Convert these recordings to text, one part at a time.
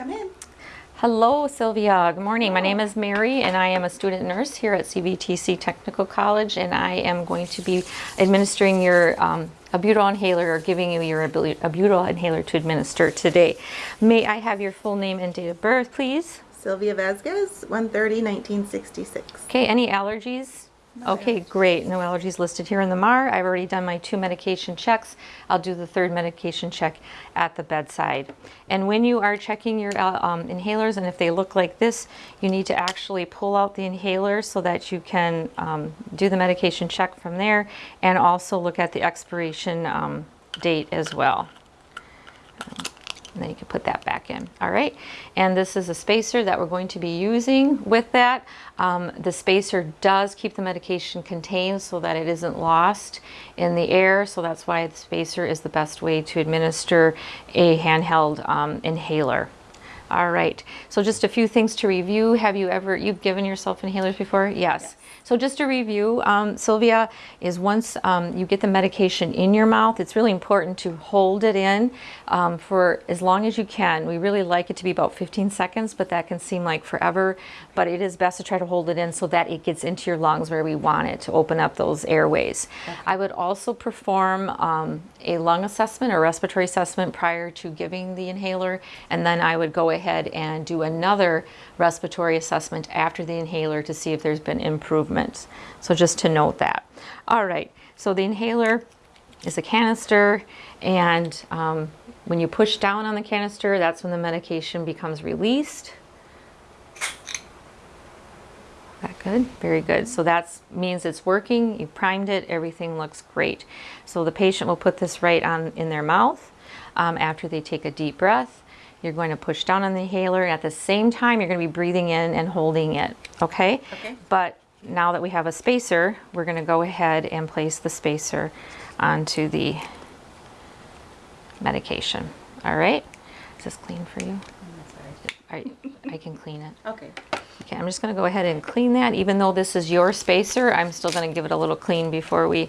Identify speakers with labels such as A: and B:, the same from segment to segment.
A: Come in.
B: Hello, Sylvia. Good morning. My name is Mary, and I am a student nurse here at CVTC Technical College, and I am going to be administering your um, albuterol inhaler or giving you your albu- albuterol inhaler to administer today. May I have your full name and date of birth, please?
A: Sylvia Vasquez, 130, 1966.
B: Okay, any allergies? Okay, great. No allergies listed here in the MAR. I've already done my two medication checks. I'll do the third medication check at the bedside. And when you are checking your uh, um, inhalers, and if they look like this, you need to actually pull out the inhaler so that you can um, do the medication check from there and also look at the expiration um, date as well. And then you can put that back in. All right. And this is a spacer that we're going to be using with that. Um, the spacer does keep the medication contained so that it isn't lost in the air. So that's why the spacer is the best way to administer a handheld um, inhaler. All right. So just a few things to review. Have you ever, you've given yourself inhalers before? Yes. yes. So just to review, um, Sylvia, is once um, you get the medication in your mouth, it's really important to hold it in um, for as long as you can. We really like it to be about 15 seconds, but that can seem like forever. But it is best to try to hold it in so that it gets into your lungs where we want it to open up those airways. Okay. I would also perform um, a lung assessment or respiratory assessment prior to giving the inhaler, and then I would go ahead and do another respiratory assessment after the inhaler to see if there's been improvements. So just to note that. All right, so the inhaler is a canister, and um, when you push down on the canister, that's when the medication becomes released. That good? Very good. So that means it's working. You primed it. Everything looks great. So the patient will put this right on in their mouth um, after they take a deep breath. You're going to push down on the inhaler. At the same time, you're going to be breathing in and holding it. Okay?
A: Okay.
B: But now that we have a spacer, we're going to go ahead and place the spacer onto the medication. All right? Is this clean for you? I, I can clean it.
A: Okay.
B: Okay, I'm just going to go ahead and clean that. Even though this is your spacer, I'm still going to give it a little clean before we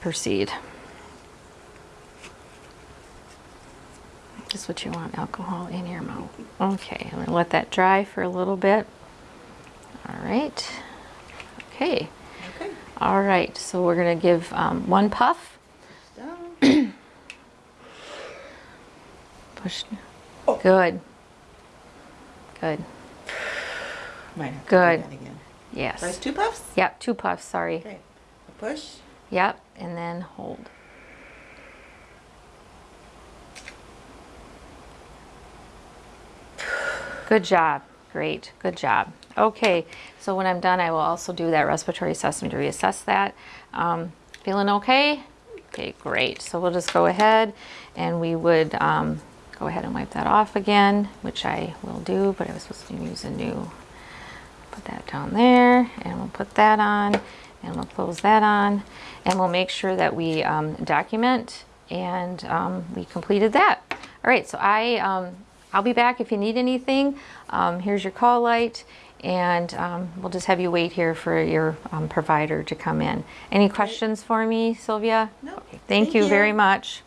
B: proceed. Just what you want, alcohol in your mouth. Okay, I'm going to let that dry for a little bit. All right. Okay.
A: Okay.
B: All right, so we're going to give um, one puff.
A: Down.
B: Push.
A: Oh.
B: Good. Good.
A: Might have to
B: Good.
A: do that again.
B: Yes.
A: First two puffs?
B: Yep, two puffs, sorry.
A: Okay. A push.
B: Yep, and then hold. Good job. Great. Good job. Okay, so when I'm done, I will also do that respiratory assessment to reassess that. Um, feeling okay? Okay, great. So we'll just go ahead and we would um, go ahead and wipe that off again, which I will do, but I was supposed to use a new. Put that down there, and we'll put that on, and we'll close that on, and we'll make sure that we um, document and um, we completed that. All right, so I, um, I'll be back if you need anything. Um, here's your call light, and um, we'll just have you wait here for your um, provider to come in. Any questions for me, Sylvia?
A: No.
B: Okay, thank,
A: Thank
B: you
A: you.
B: very much.